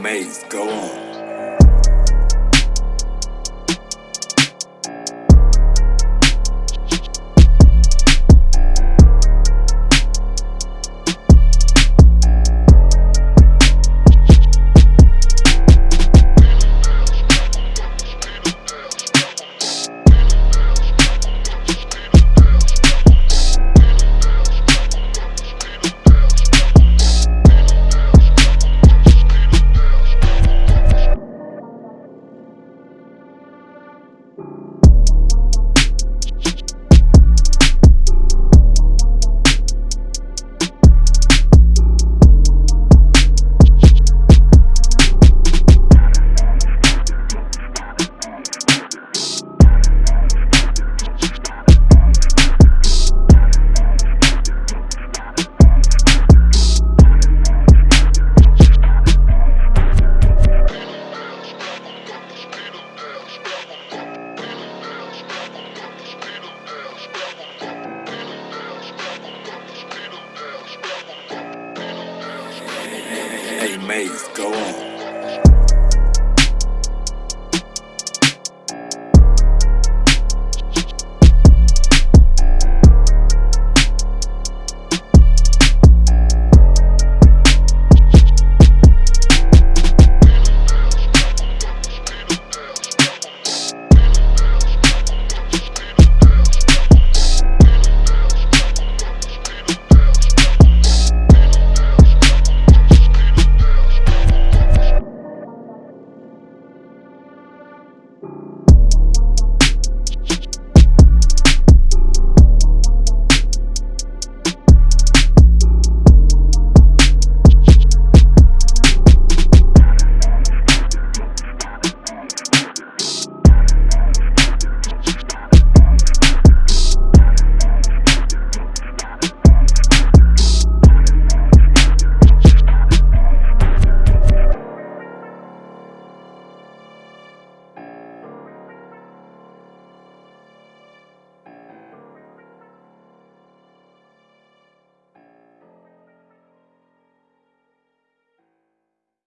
amazed. Go on. Maze, go on.